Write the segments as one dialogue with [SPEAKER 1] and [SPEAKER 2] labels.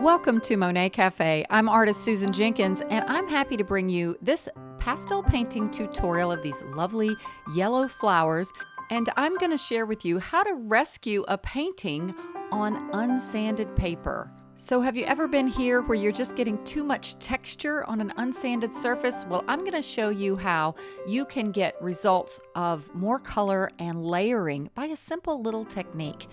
[SPEAKER 1] Welcome to Monet Cafe. I'm artist Susan Jenkins, and I'm happy to bring you this pastel painting tutorial of these lovely yellow flowers. And I'm going to share with you how to rescue a painting on unsanded paper. So, have you ever been here where you're just getting too much texture on an unsanded surface? Well, I'm going to show you how you can get results of more color and layering by a simple little technique.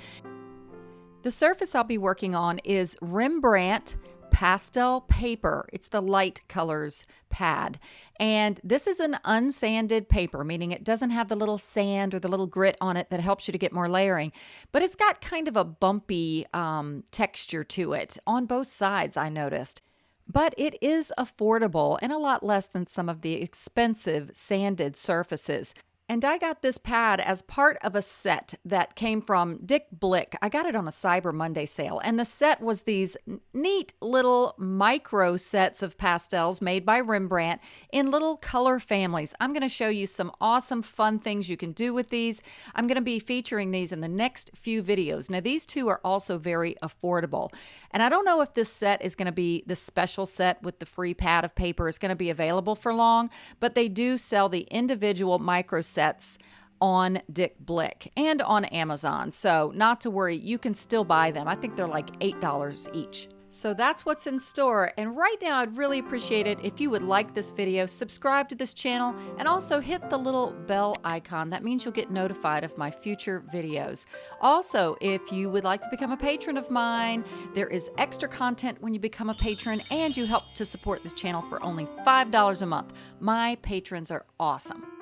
[SPEAKER 1] The surface I'll be working on is Rembrandt pastel paper. It's the light colors pad. And this is an unsanded paper, meaning it doesn't have the little sand or the little grit on it that helps you to get more layering, but it's got kind of a bumpy um, texture to it on both sides, I noticed. But it is affordable and a lot less than some of the expensive sanded surfaces. And I got this pad as part of a set that came from Dick Blick. I got it on a Cyber Monday sale. And the set was these neat little micro sets of pastels made by Rembrandt in little color families. I'm going to show you some awesome, fun things you can do with these. I'm going to be featuring these in the next few videos. Now, these two are also very affordable. And I don't know if this set is going to be the special set with the free pad of paper is going to be available for long, but they do sell the individual micro sets sets on Dick Blick and on Amazon. So, not to worry, you can still buy them. I think they're like $8 each. So that's what's in store. And right now, I'd really appreciate it if you would like this video, subscribe to this channel, and also hit the little bell icon. That means you'll get notified of my future videos. Also, if you would like to become a patron of mine, there is extra content when you become a patron, and you help to support this channel for only $5 a month. My patrons are awesome.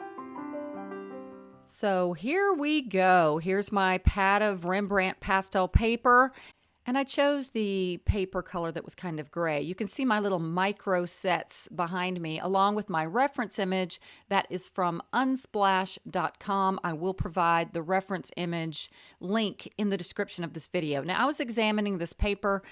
[SPEAKER 1] So here we go. Here's my pad of Rembrandt pastel paper. And I chose the paper color that was kind of gray. You can see my little micro sets behind me, along with my reference image that is from unsplash.com. I will provide the reference image link in the description of this video. Now, I was examining this paper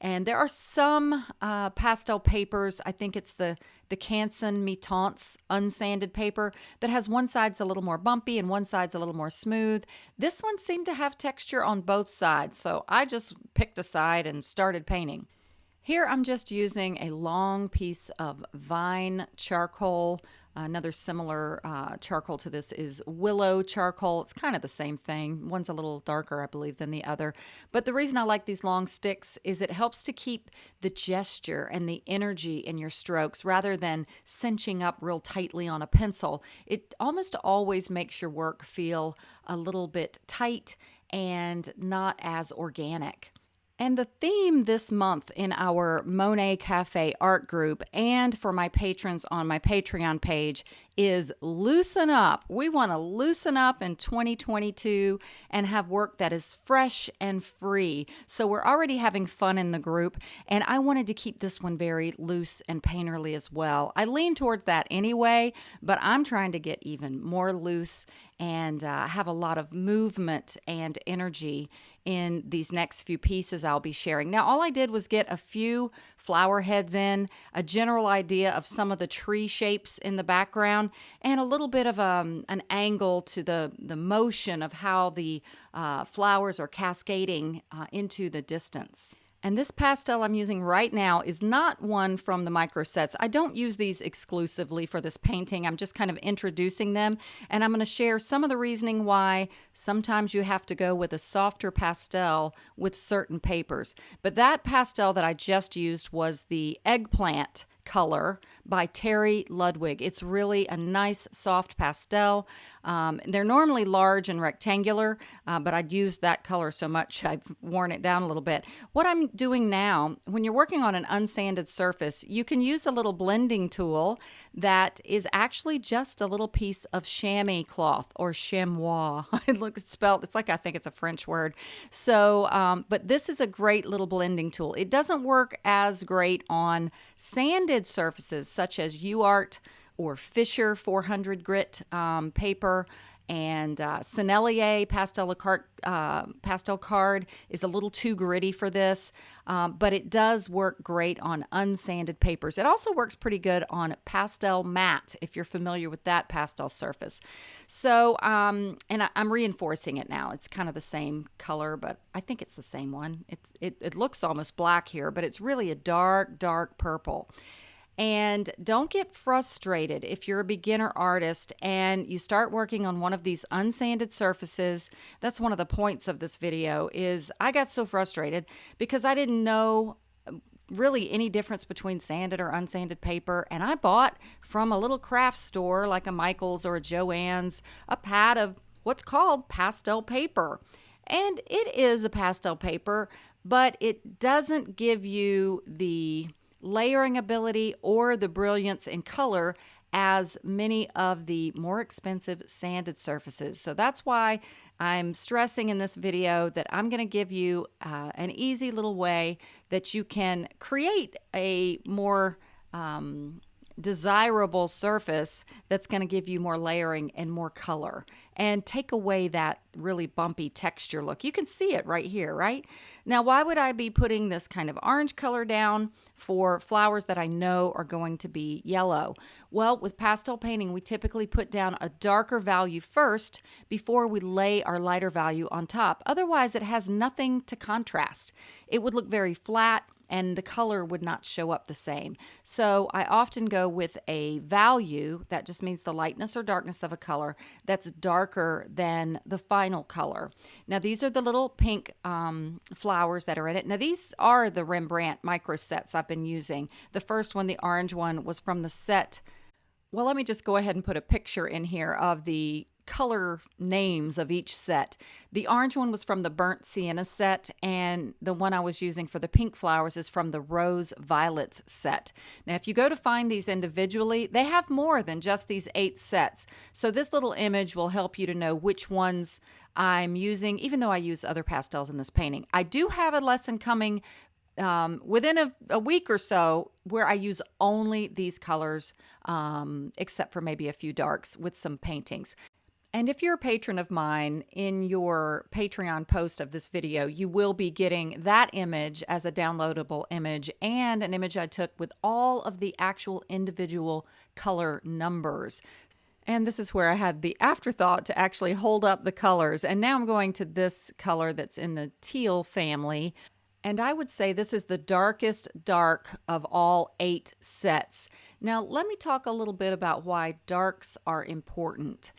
[SPEAKER 1] and there are some uh, pastel papers. I think it's the the Canson Mi-Teintes unsanded paper that has one side's a little more bumpy and one side's a little more smooth. This one seemed to have texture on both sides, so I just picked a side and started painting. Here I'm just using a long piece of vine charcoal. Another similar uh, charcoal to this is willow charcoal. It's kind of the same thing. One's a little darker, I believe, than the other. But the reason I like these long sticks is it helps to keep the gesture and the energy in your strokes rather than cinching up real tightly on a pencil. It almost always makes your work feel a little bit tight and not as organic. And the theme this month in our Monet Cafe art group and for my patrons on my Patreon page is loosen up. We want to loosen up in 2022 and have work that is fresh and free. So we're already having fun in the group, and I wanted to keep this one very loose and painterly as well. I lean towards that anyway, but I'm trying to get even more loose and uh, have a lot of movement and energy in these next few pieces I'll be sharing. Now, all I did was get a few flower heads in, a general idea of some of the tree shapes in the background, and a little bit of um, an angle to the, the motion of how the uh, flowers are cascading uh, into the distance. And this pastel I'm using right now is not one from the micro sets. I don't use these exclusively for this painting. I'm just kind of introducing them. And I'm going to share some of the reasoning why sometimes you have to go with a softer pastel with certain papers. But that pastel that I just used was the eggplant color by Terry Ludwig. It's really a nice soft pastel. Um, they're normally large and rectangular, uh, but I'd used that color so much I've worn it down a little bit. What I'm doing now, when you're working on an unsanded surface, you can use a little blending tool that is actually just a little piece of chamois cloth or chamois. it looks spelled, it's like I think it's a French word. So, um, but this is a great little blending tool. It doesn't work as great on sanded surfaces such as UART or Fisher 400 grit um, paper and uh, Sennelier pastel card, uh, pastel card is a little too gritty for this, um, but it does work great on unsanded papers. It also works pretty good on Pastelmat if you're familiar with that pastel surface. So, um, and I, am reinforcing it now. It's kind of the same color, but I think it's the same one. It's it, it looks almost black here, but it's really a dark, dark purple. And don't get frustrated if you're a beginner artist and you start working on one of these unsanded surfaces. That's one of the points of this video is I got so frustrated because I didn't know um, really any difference between sanded or unsanded paper and I bought from a little craft store like a Michaels or a Joann's a pad of what's called pastel paper. And it is a pastel paper, but it doesn't give you the layering ability, or the brilliance in color as many of the more expensive sanded surfaces. So that's why I'm stressing in this video that I'm going to give you uh, an easy little way that you can create a more um, desirable surface that's going to give you more layering and more color and take away that really bumpy texture look. You can see it right here, right? Now, why would I be putting this kind of orange color down for flowers that I know are going to be yellow? Well, with pastel painting, we typically put down a darker value first before we lay our lighter value on top. Otherwise, it has nothing to contrast. It would look very flat and the color would not show up the same. So I often go with a value, that just means the lightness or darkness of a color, that's darker than the final color. Now these are the little pink um, flowers that are in it. Now these are the Rembrandt micro sets I've been using. The first one, the orange one, was from the set well, let me just go ahead and put a picture in here of the color names of each set. The orange one was from the burnt sienna set, and the one I was using for the pink flowers is from the rose violets set. Now, if you go to find these individually, they have more than just these eight sets. So this little image will help you to know which ones I'm using, even though I use other pastels in this painting. I do have a lesson coming um, within a, a, week or so where I use only these colors, um, except for maybe a few darks with some paintings. And if you're a patron of mine, in your Patreon post of this video, you will be getting that image as a downloadable image and an image I took with all of the actual individual color numbers. And this is where I had the afterthought to actually hold up the colors. And now I'm going to this color that's in the teal family. And I would say this is the darkest dark of all eight sets. Now, let me talk a little bit about why darks are important.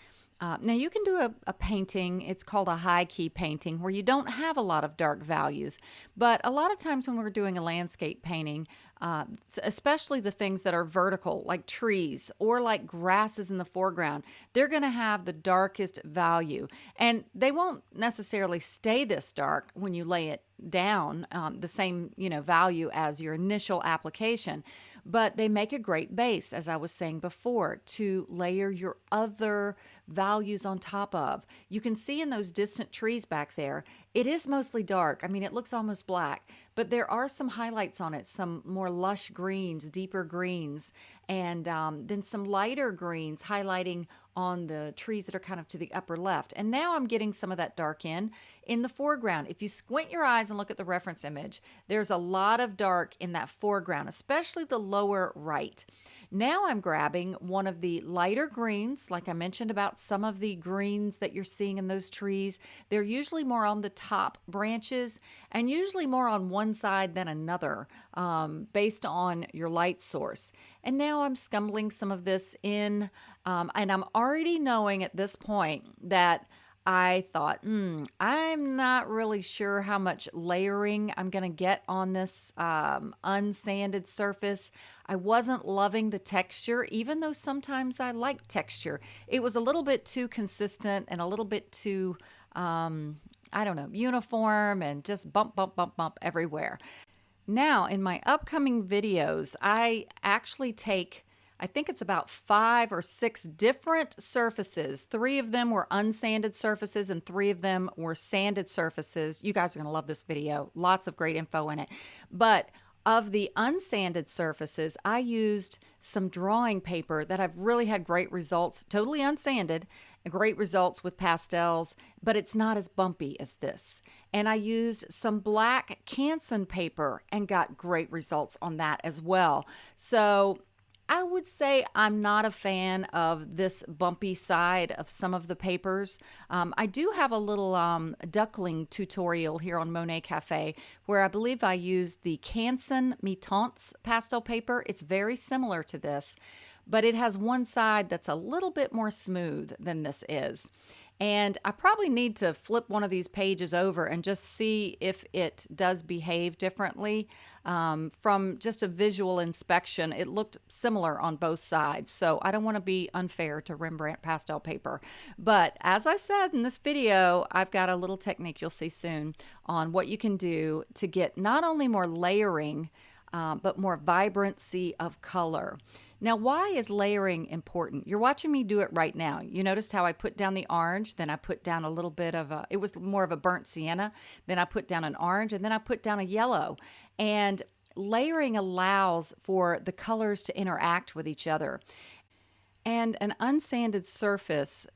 [SPEAKER 1] Uh, now you can do a, a, painting, it's called a high key painting, where you don't have a lot of dark values. But a lot of times when we're doing a landscape painting, uh, especially the things that are vertical, like trees or like grasses in the foreground, they're going to have the darkest value. And they won't necessarily stay this dark when you lay it down um, the same you know value as your initial application but they make a great base as i was saying before to layer your other values on top of you can see in those distant trees back there it is mostly dark i mean it looks almost black but there are some highlights on it some more lush greens deeper greens and um, then some lighter greens highlighting on the trees that are kind of to the upper left. And now I'm getting some of that dark in in the foreground. If you squint your eyes and look at the reference image, there's a lot of dark in that foreground, especially the lower right. Now I'm grabbing one of the lighter greens, like I mentioned about some of the greens that you're seeing in those trees. They're usually more on the top branches and usually more on one side than another um, based on your light source. And now I'm scumbling some of this in, um, and I'm already knowing at this point that I thought, hmm, I'm not really sure how much layering I'm going to get on this um, unsanded surface. I wasn't loving the texture, even though sometimes I like texture. It was a little bit too consistent and a little bit too, um, I don't know, uniform and just bump, bump, bump, bump everywhere. Now, in my upcoming videos, I actually take I think it's about five or six different surfaces. Three of them were unsanded surfaces and three of them were sanded surfaces. You guys are going to love this video. Lots of great info in it. But of the unsanded surfaces, I used some drawing paper that I've really had great results, totally unsanded, great results with pastels, but it's not as bumpy as this. And I used some black Canson paper and got great results on that as well. So I would say I'm not a fan of this bumpy side of some of the papers. Um, I do have a little um, duckling tutorial here on Monet Cafe where I believe I used the Canson Mi-Teintes pastel paper. It's very similar to this, but it has one side that's a little bit more smooth than this is. And I probably need to flip one of these pages over and just see if it does behave differently. Um, from just a visual inspection, it looked similar on both sides. So I don't want to be unfair to Rembrandt pastel paper. But as I said in this video, I've got a little technique you'll see soon on what you can do to get not only more layering, um, but more vibrancy of color. Now, why is layering important? You're watching me do it right now. You noticed how I put down the orange, then I put down a little bit of a, it was more of a burnt sienna, then I put down an orange, and then I put down a yellow. And layering allows for the colors to interact with each other. And an unsanded surface,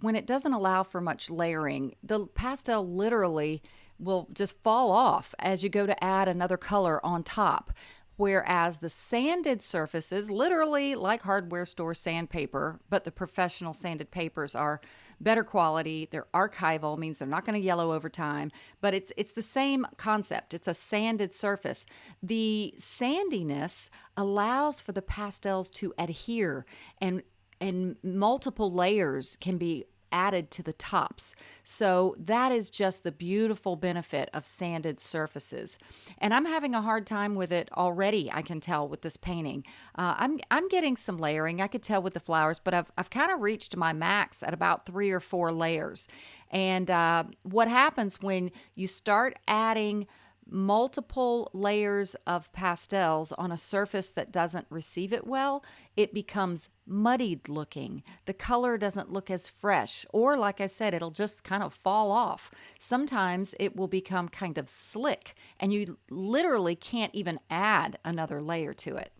[SPEAKER 1] when it doesn't allow for much layering, the pastel literally will just fall off as you go to add another color on top. Whereas the sanded surfaces, literally like hardware store sandpaper, but the professional sanded papers are better quality. They're archival, means they're not going to yellow over time, but it's it's the same concept. It's a sanded surface. The sandiness allows for the pastels to adhere and and multiple layers can be added to the tops. So that is just the beautiful benefit of sanded surfaces. And I'm having a hard time with it already, I can tell with this painting. Uh, I'm, I'm getting some layering, I could tell with the flowers, but I've, I've kind of reached my max at about three or four layers. And uh, what happens when you start adding multiple layers of pastels on a surface that doesn't receive it well, it becomes muddied looking. The color doesn't look as fresh, or like I said, it'll just kind of fall off. Sometimes it will become kind of slick, and you literally can't even add another layer to it.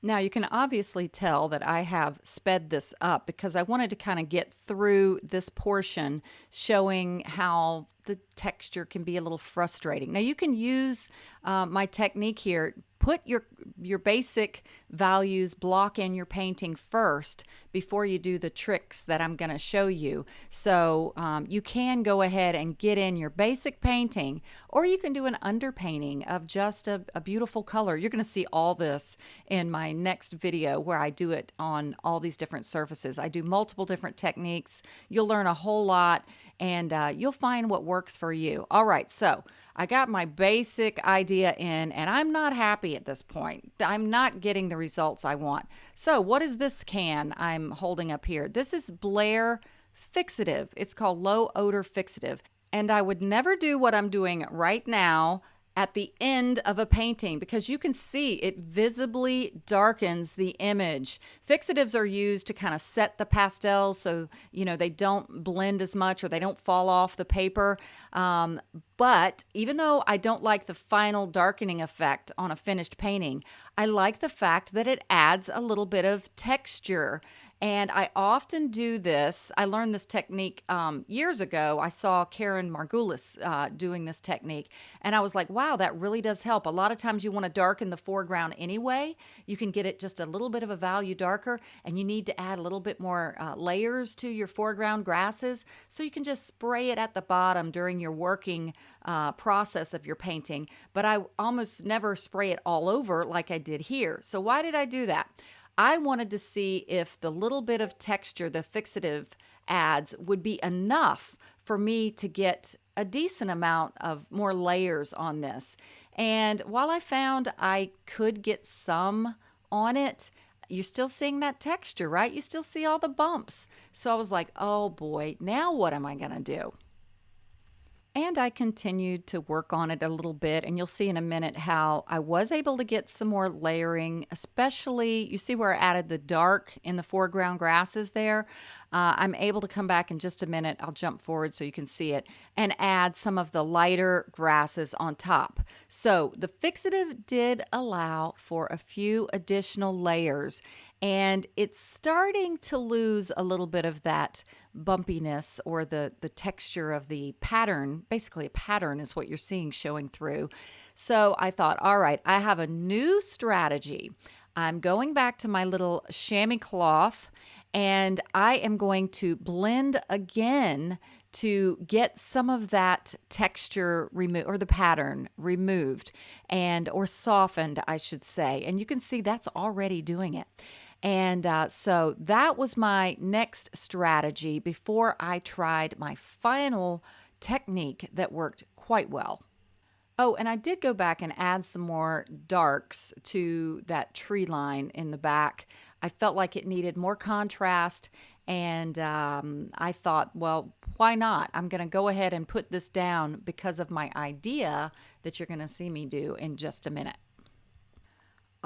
[SPEAKER 1] Now you can obviously tell that I have sped this up because I wanted to kind of get through this portion showing how the texture can be a little frustrating. Now you can use uh, my technique here put your your basic values block in your painting first before you do the tricks that I'm going to show you. So um, you can go ahead and get in your basic painting or you can do an underpainting of just a, a beautiful color. You're going to see all this in my next video where I do it on all these different surfaces. I do multiple different techniques. You'll learn a whole lot and uh, you'll find what works for you. All right, so I got my basic idea in, and I'm not happy at this point. I'm not getting the results I want. So, what is this can I'm holding up here? This is Blair Fixative. It's called Low Odor Fixative. And I would never do what I'm doing right now at the end of a painting because you can see it visibly darkens the image. Fixatives are used to kind of set the pastels so you know they don't blend as much or they don't fall off the paper. Um, but even though I don't like the final darkening effect on a finished painting, I like the fact that it adds a little bit of texture and I often do this. I learned this technique um, years ago. I saw Karen Margulis uh, doing this technique, and I was like, wow, that really does help. A lot of times you want to darken the foreground anyway. You can get it just a little bit of a value darker, and you need to add a little bit more uh, layers to your foreground grasses. So you can just spray it at the bottom during your working uh, process of your painting. But I almost never spray it all over like I did here. So why did I do that? I wanted to see if the little bit of texture the fixative adds would be enough for me to get a decent amount of more layers on this. And while I found I could get some on it, you're still seeing that texture, right? You still see all the bumps. So I was like, oh boy, now what am I going to do? And I continued to work on it a little bit, and you'll see in a minute how I was able to get some more layering, especially you see where I added the dark in the foreground grasses there. Uh, I'm able to come back in just a minute. I'll jump forward so you can see it and add some of the lighter grasses on top. So the fixative did allow for a few additional layers and it's starting to lose a little bit of that bumpiness or the the texture of the pattern basically a pattern is what you're seeing showing through. So i thought all right i have a new strategy. I'm going back to my little chamois cloth and i am going to blend again to get some of that texture removed or the pattern removed and or softened i should say. And you can see that's already doing it and uh, so that was my next strategy before I tried my final technique that worked quite well. Oh, and I did go back and add some more darks to that tree line in the back. I felt like it needed more contrast, and um, I thought, well, why not? I'm going to go ahead and put this down because of my idea that you're going to see me do in just a minute.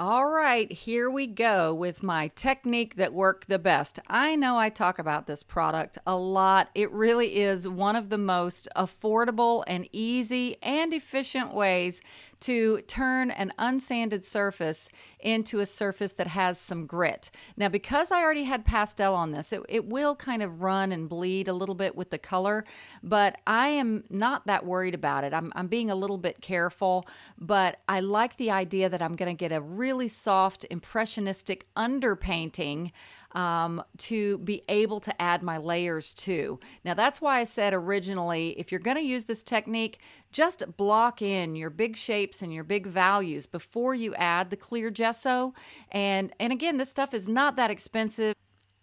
[SPEAKER 1] All right, here we go with my technique that worked the best. I know I talk about this product a lot. It really is one of the most affordable and easy and efficient ways to turn an unsanded surface into a surface that has some grit. Now, because I already had pastel on this, it, it will kind of run and bleed a little bit with the color, but I am not that worried about it. I'm, I'm being a little bit careful, but I like the idea that I'm going to get a really soft, impressionistic underpainting um, to be able to add my layers to. Now, that's why I said originally, if you're going to use this technique, just block in your big shapes and your big values before you add the clear gesso. And, and again, this stuff is not that expensive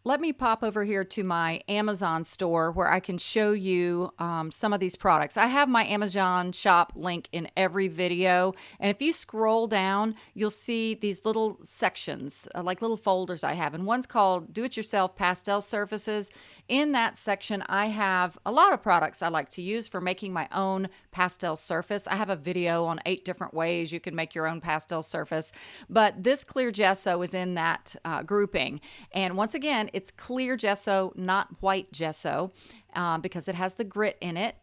[SPEAKER 1] let me pop over here to my Amazon store where I can show you um, some of these products. I have my Amazon shop link in every video. And if you scroll down, you'll see these little sections, uh, like little folders I have. And one's called Do It Yourself Pastel Surfaces. In that section, I have a lot of products I like to use for making my own pastel surface. I have a video on eight different ways you can make your own pastel surface. But this clear gesso is in that uh, grouping. And once again, it's clear gesso, not white gesso, uh, because it has the grit in it.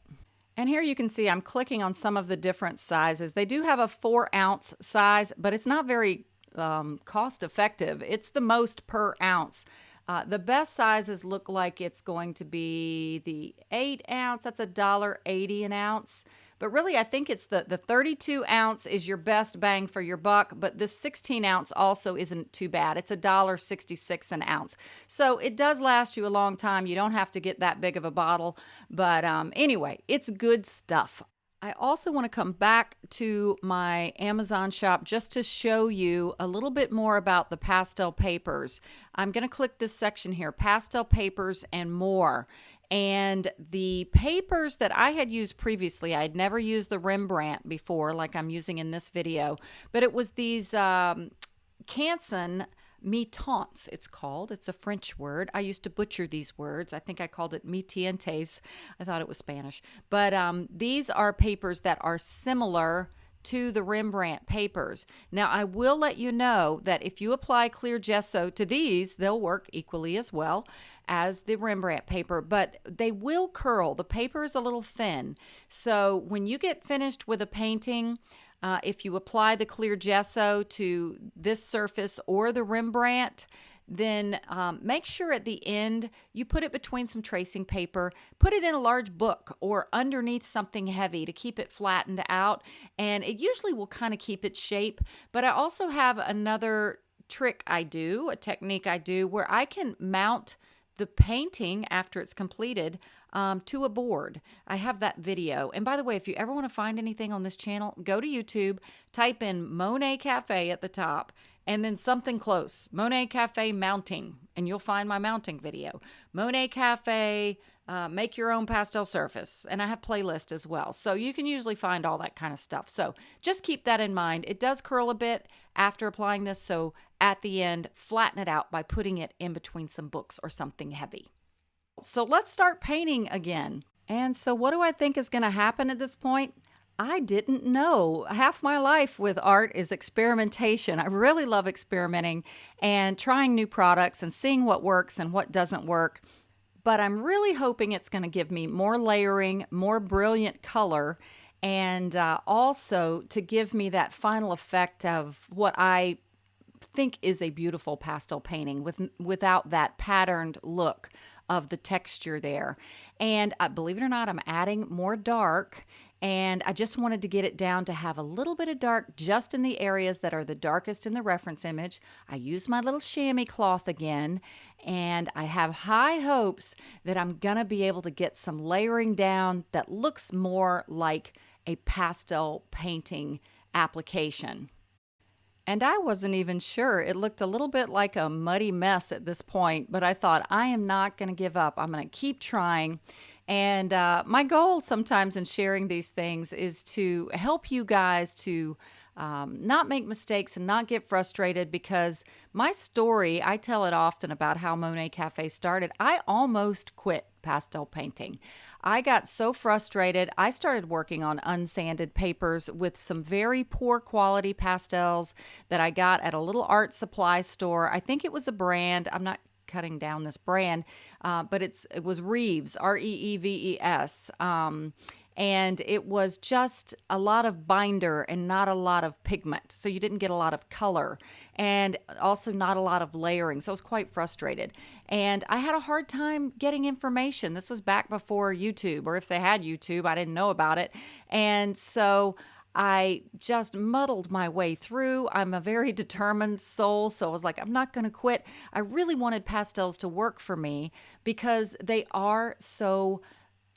[SPEAKER 1] And here you can see I'm clicking on some of the different sizes. They do have a four ounce size, but it's not very um, cost effective. It's the most per ounce. Uh, the best sizes look like it's going to be the eight ounce. That's a dollar eighty an ounce. But really, I think it's the, the 32 ounce is your best bang for your buck, but this 16 ounce also isn't too bad. It's a dollar 66 an ounce. So it does last you a long time. You don't have to get that big of a bottle. But um, anyway, it's good stuff. I also want to come back to my Amazon shop just to show you a little bit more about the pastel papers. I'm going to click this section here, pastel papers and more. And the papers that I had used previously, I'd never used the Rembrandt before, like I'm using in this video, but it was these um, Canson mitons, it's called. It's a French word. I used to butcher these words. I think I called it mitientes. I thought it was Spanish. But um, these are papers that are similar to the Rembrandt papers. Now, I will let you know that if you apply clear gesso to these, they'll work equally as well as the Rembrandt paper, but they will curl. The paper is a little thin. So when you get finished with a painting, uh, if you apply the clear gesso to this surface or the Rembrandt, then um, make sure at the end you put it between some tracing paper, put it in a large book or underneath something heavy to keep it flattened out. And it usually will kind of keep its shape. But I also have another trick I do, a technique I do, where I can mount the painting after it's completed um, to a board. I have that video. And by the way, if you ever want to find anything on this channel, go to YouTube, type in Monet Cafe at the top, and then something close Monet Cafe mounting, and you'll find my mounting video. Monet Cafe. Uh, make your own pastel surface and i have playlist as well so you can usually find all that kind of stuff so just keep that in mind it does curl a bit after applying this so at the end flatten it out by putting it in between some books or something heavy so let's start painting again. And so, what do I think is going to happen at this point? I didn't know. Half my life with art is experimentation. I really love experimenting and trying new products and seeing what works and what doesn't work. But I'm really hoping it's going to give me more layering, more brilliant color, and uh, also to give me that final effect of what I think is a beautiful pastel painting with without that patterned look of the texture there. And uh, believe it or not, I'm adding more dark and I just wanted to get it down to have a little bit of dark just in the areas that are the darkest in the reference image. I use my little chamois cloth again, and I have high hopes that I'm gonna be able to get some layering down that looks more like a pastel painting application. And I wasn't even sure. It looked a little bit like a muddy mess at this point, but I thought, I am not going to give up. I'm going to keep trying. And uh, my goal sometimes in sharing these things is to help you guys to um, not make mistakes and not get frustrated because my story, I tell it often about how Monet Cafe started. I almost quit pastel painting. I got so frustrated. I started working on unsanded papers with some very poor quality pastels that I got at a little art supply store. I think it was a brand. I'm not cutting down this brand, uh, but it's it was Reeves, R E E V E S. Um, and it was just a lot of binder and not a lot of pigment. So you didn't get a lot of color and also not a lot of layering. So I was quite frustrated. And I had a hard time getting information. This was back before YouTube, or if they had YouTube, I didn't know about it. And so I just muddled my way through. I'm a very determined soul, so I was like, I'm not going to quit. I really wanted pastels to work for me because they are so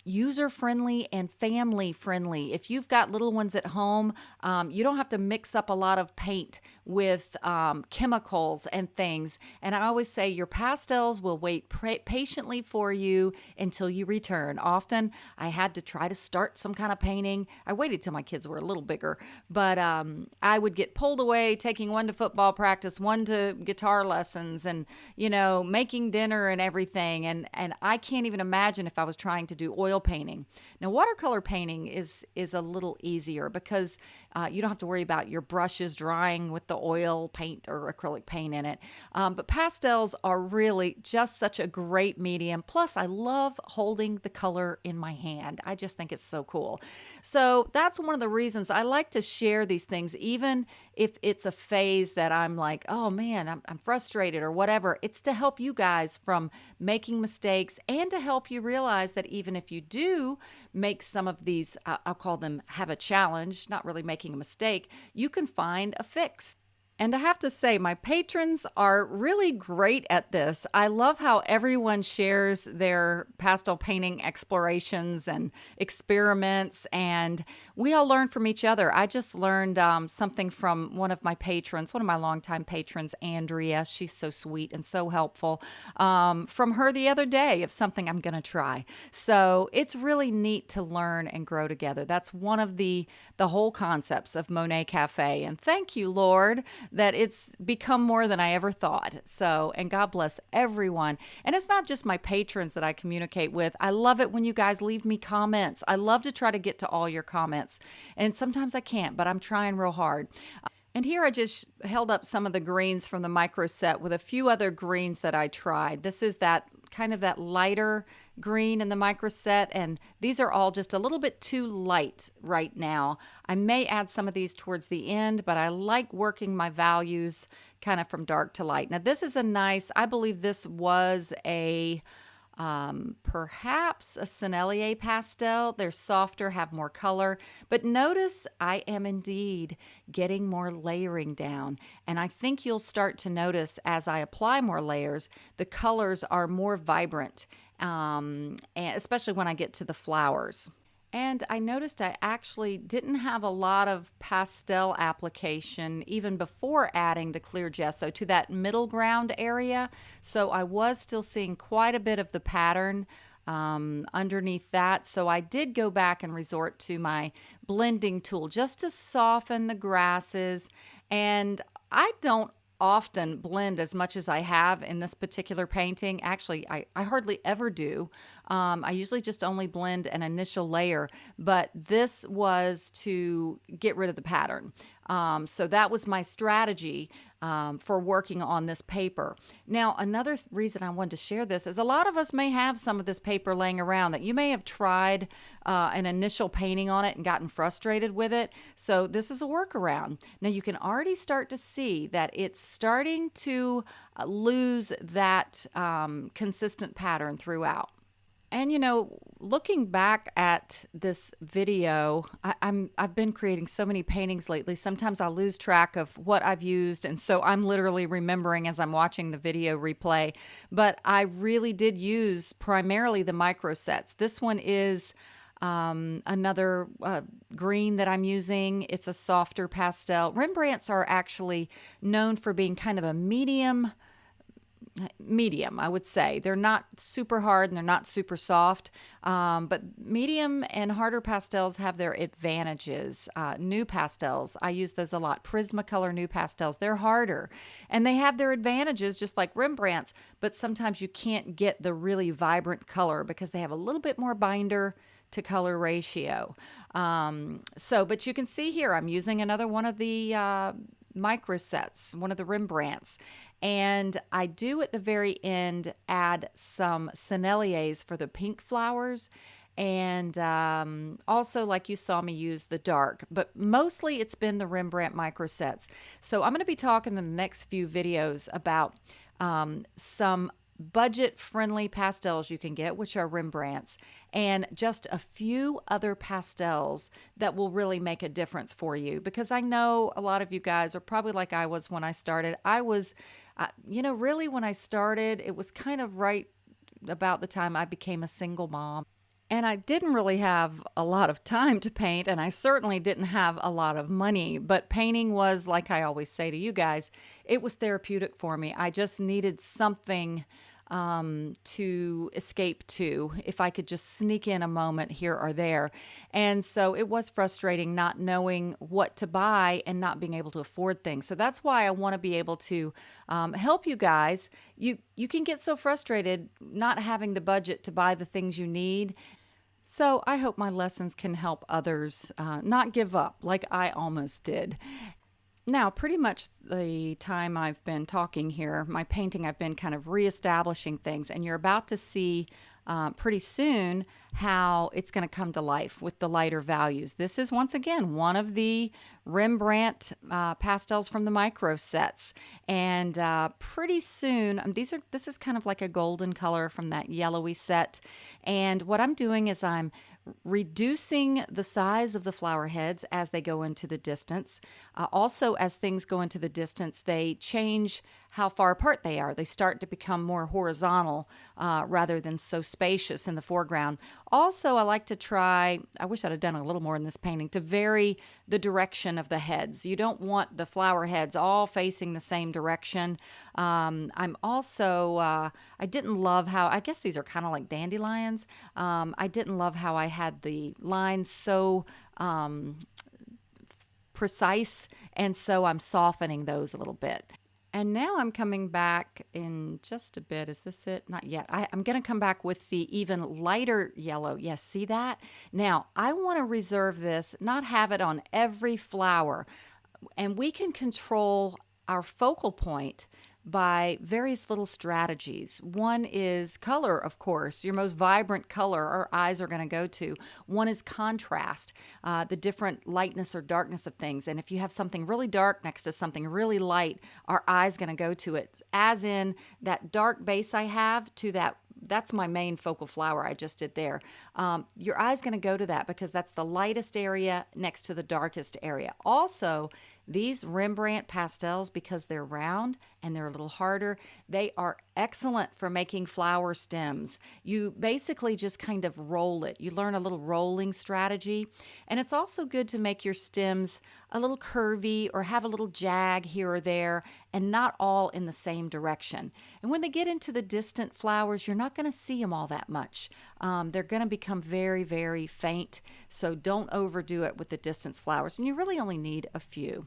[SPEAKER 1] user friendly and family friendly. If you've got little ones at home, um, you don't have to mix up a lot of paint with um, chemicals and things. And I always say your pastels will wait patiently for you until you return. Often I had to try to start some kind of painting. I waited till my kids were a little bigger, but um, I would get pulled away, taking one to football practice, one to guitar lessons, and you know, making dinner and everything. And and I can't even imagine if I was trying to do oil painting. Now, watercolor painting is is a little easier because uh, you don't have to worry about your brushes drying with the oil paint or acrylic paint in it. Um, but pastels are really just such a great medium. Plus, I love holding the color in my hand. I just think it's so cool. So that's one of the reasons I like to share these things, even if it's a phase that I'm like, oh man, I'm, I'm frustrated or whatever. It's to help you guys from making mistakes and to help you realize that even if you do make some of these, uh, I'll call them have a challenge, not really making a mistake, you can find a fix. And I have to say, my patrons are really great at this. I love how everyone shares their pastel painting explorations and experiments, and we all learn from each other. I just learned um, something from one of my patrons, one of my longtime patrons, Andrea. She's so sweet and so helpful. Um, from her the other day of something I'm going to try. So it's really neat to learn and grow together. That's one of the the whole concepts of Monet Cafe. And thank you, Lord that it's become more than I ever thought. So, and God bless everyone. And it's not just my patrons that I communicate with. I love it when you guys leave me comments. I love to try to get to all your comments. And sometimes I can't, but I'm trying real hard. And here I just held up some of the greens from the micro set with a few other greens that I tried. This is that kind of that lighter green in the micro set and these are all just a little bit too light right now. I may add some of these towards the end, but I like working my values kind of from dark to light. Now this is a nice, I believe this was a um, perhaps a Sennelier pastel. They're softer, have more color. But notice I am indeed getting more layering down. And I think you'll start to notice as I apply more layers, the colors are more vibrant, um, especially when I get to the flowers. And I noticed I actually didn't have a lot of pastel application even before adding the clear gesso to that middle ground area. So I was still seeing quite a bit of the pattern um, underneath that. So I did go back and resort to my blending tool just to soften the grasses. And I don't often blend as much as I have in this particular painting. Actually, I, I hardly ever do. Um, I usually just only blend an initial layer, but this was to get rid of the pattern. Um, so that was my strategy um, for working on this paper. Now, another th- reason I wanted to share this is a lot of us may have some of this paper laying around that you may have tried uh, an initial painting on it and gotten frustrated with it. So this is a workaround. Now you can already start to see that it's starting to uh, lose that um, consistent pattern throughout. And you know, looking back at this video, I, am I've been creating so many paintings lately. Sometimes I lose track of what I've used, and so I'm literally remembering as I'm watching the video replay. But I really did use primarily the micro sets. This one is um, another uh, green that I'm using. It's a softer pastel. Rembrandts are actually known for being kind of a medium medium, I would say. They're not super hard and they're not super soft, um, but medium and harder pastels have their advantages. Uh, pastels, I use those a lot. Prismacolor NuPastels, they're harder and they have their advantages just like Rembrandts, but sometimes you can't get the really vibrant color because they have a little bit more binder to color ratio. Um, so, but you can see here, I'm using another one of the uh, micro sets, one of the Rembrandts. And I do at the very end add some senneliers for the pink flowers. And um, also, like you saw me use the dark, but mostly it's been the Rembrandt micro sets. So I'm going to be talking in the next few videos about um, some budget friendly pastels you can get, which are Rembrandts, and just a few other pastels that will really make a difference for you. Because I know a lot of you guys are probably like I was when I started. I was, uh, you know, really when I started, it was kind of right about the time I became a single mom. And I didn't really have a lot of time to paint, and I certainly didn't have a lot of money. But painting was, like I always say to you guys, it was therapeutic for me. I just needed something um, to escape to if I could just sneak in a moment here or there. And so it was frustrating not knowing what to buy and not being able to afford things. So that's why I want to be able to um, help you guys. You you can get so frustrated not having the budget to buy the things you need. So I hope my lessons can help others uh, not give up like I almost did. Now, pretty much the time I've been talking here, my painting, I've been kind of reestablishing things, and you're about to see uh, pretty soon how it's going to come to life with the lighter values. This is once again one of the Rembrandt uh, pastels from the micro sets, and uh, pretty soon um, these are this is kind of like a golden color from that yellowy set. And what I'm doing is I'm reducing the size of the flower heads as they go into the distance. Uh, also, as things go into the distance, they change how far apart they are. They start to become more horizontal uh, rather than so spacious in the foreground. Also, I like to try, I wish I'd have done a little more in this painting, to vary the direction of the heads. You don't want the flower heads all facing the same direction. Um, I'm also, uh, I didn't love how, I guess these are kind of like dandelions. Um, I didn't love how I had the lines so um, precise, and so I'm softening those a little bit. And now I'm coming back in just a bit. Is this it? Not yet. I, am going to come back with the even lighter yellow. Yes, see that? Now, I want to reserve this, not have it on every flower. And we can control our focal point by various little strategies. One is color, of course, your most vibrant color our eyes are going to go to. One is contrast, uh, the different lightness or darkness of things. And if you have something really dark next to something really light, our eye's going to go to it. As in that dark base I have to that that's my main focal flower I just did there. Um, your eye's going to go to that because that's the lightest area next to the darkest area. Also, these Rembrandt pastels, because they're round and they're a little harder, they are excellent for making flower stems. You basically just kind of roll it. You learn a little rolling strategy. And it's also good to make your stems a little curvy or have a little jag here or there and not all in the same direction. And when they get into the distant flowers, you're not going to see them all that much. Um, they're going to become very, very faint. So don't overdo it with the distance flowers. And you really only need a few.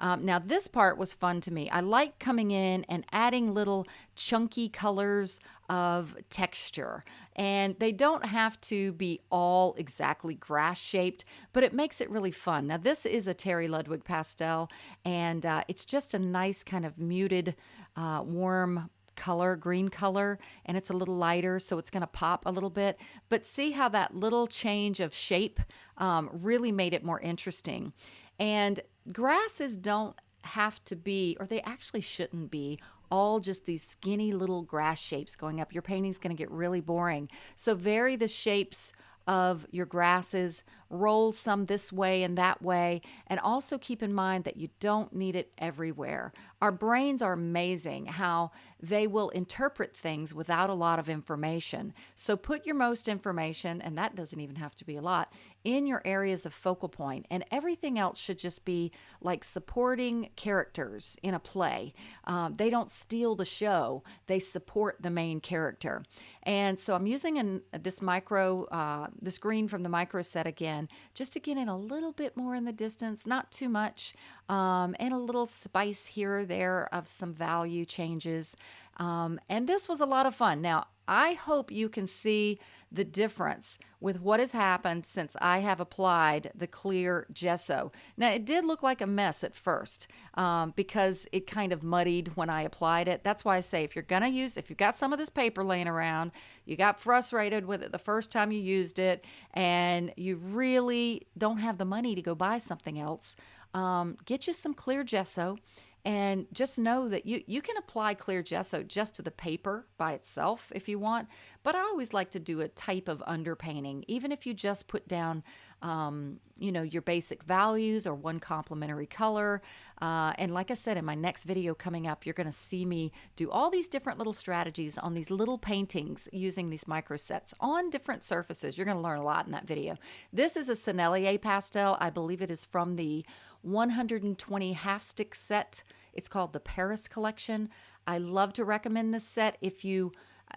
[SPEAKER 1] Um, now, this part was fun to me. I like coming in and adding little chunky colors of texture. And they don't have to be all exactly grass shaped, but it makes it really fun. Now, this is a Terry Ludwig pastel, and uh, it's just a nice kind of muted, uh, warm color, green color, and it's a little lighter, so it's going to pop a little bit. But see how that little change of shape um, really made it more interesting. And grasses don't have to be, or they actually shouldn't be, all just these skinny little grass shapes going up. Your painting's going to get really boring. So vary the shapes of your grasses, roll some this way and that way, and also keep in mind that you don't need it everywhere. Our brains are amazing how they will interpret things without a lot of information. So put your most information, and that doesn't even have to be a lot, in your areas of focal point, and everything else should just be like supporting characters in a play. Um, they don't steal the show, they support the main character. And so I'm using an, this micro, uh, this green from the micro set again, just to get in a little bit more in the distance, not too much, um, and a little spice here or there of some value changes. Um, and this was a lot of fun. Now, I hope you can see the difference with what has happened since I have applied the clear gesso. Now, it did look like a mess at first um, because it kind of muddied when I applied it. That's why I say if you're going to use, if you've got some of this paper laying around, you got frustrated with it the first time you used it, and you really don't have the money to go buy something else, um, get you some clear gesso and just know that you, you can apply clear gesso just to the paper by itself if you want. But I always like to do a type of underpainting, even if you just put down, um, you know, your basic values or one complementary color. Uh, and like I said, in my next video coming up, you're going to see me do all these different little strategies on these little paintings using these micro sets on different surfaces. You're going to learn a lot in that video. This is a Sennelier pastel. I believe it is from the 120 half stick set. It's called the Paris collection. I love to recommend this set if you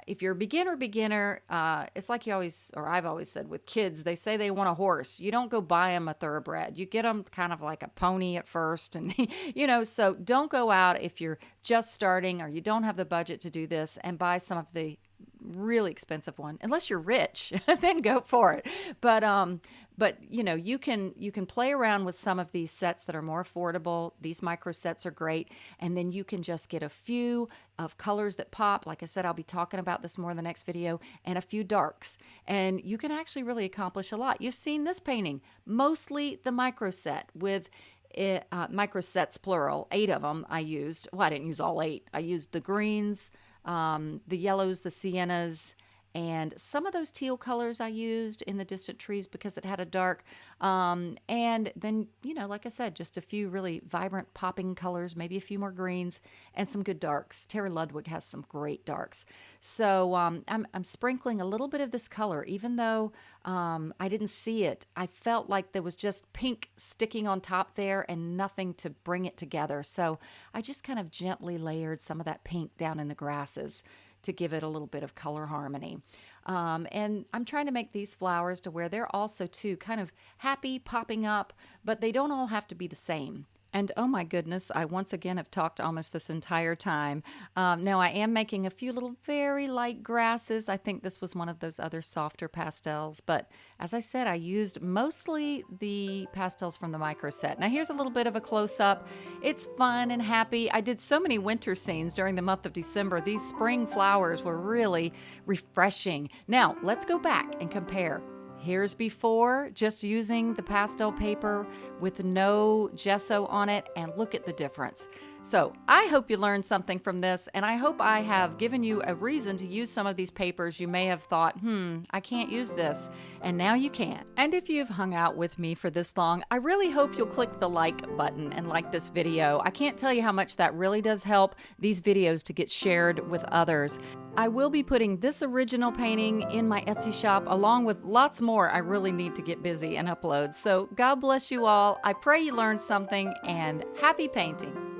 [SPEAKER 1] if you're a beginner beginner uh, it's like you always or i've always said with kids they say they want a horse. You don't go buy them a thoroughbred. You get them kind of like a pony at first and you know so don't go out if you're just starting or you don't have the budget to do this and buy some of the really expensive one unless you're rich then go for it. But um but you know you can you can play around with some of these sets that are more affordable. These micro sets are great. And then you can just get a few of colors that pop. Like i said i'll be talking about this more in the next video and a few darks. And you can actually really accomplish a lot. You've seen this painting mostly the micro set with it, uh, micro sets plural eight of them i used. Well i didn't use all eight. I used the greens um, the yellows, the siennas, and some of those teal colors I used in the distant trees because it had a dark. Um, and then, you know, like I said, just a few really vibrant popping colors, maybe a few more greens and some good darks. Terry Ludwig has some great darks. So um, I'm, I'm sprinkling a little bit of this color, even though um, I didn't see it. I felt like there was just pink sticking on top there and nothing to bring it together. So I just kind of gently layered some of that pink down in the grasses to give it a little bit of color harmony. Um, and I'm trying to make these flowers to where they're also too kind of happy popping up, but they don't all have to be the same. And oh my goodness, I once again have talked almost this entire time. Um, now I am making a few little very light grasses. I think this was one of those other softer pastels. But as I said, I used mostly the pastels from the micro set. Now here's a little bit of a close up. It's fun and happy. I did so many winter scenes during the month of December. These spring flowers were really refreshing. Now let's go back and compare Here's before, just using the pastel paper with no gesso on it, and look at the difference. So I hope you learned something from this, and I hope I have given you a reason to use some of these papers you may have thought, hmm, I can't use this, and now you can. And if you've hung out with me for this long, I really hope you'll click the like button and like this video. I can't tell you how much that really does help these videos to get shared with others. I will be putting this original painting in my Etsy shop along with lots more I really need to get busy and upload. So God bless you all. I pray you learned something and happy painting.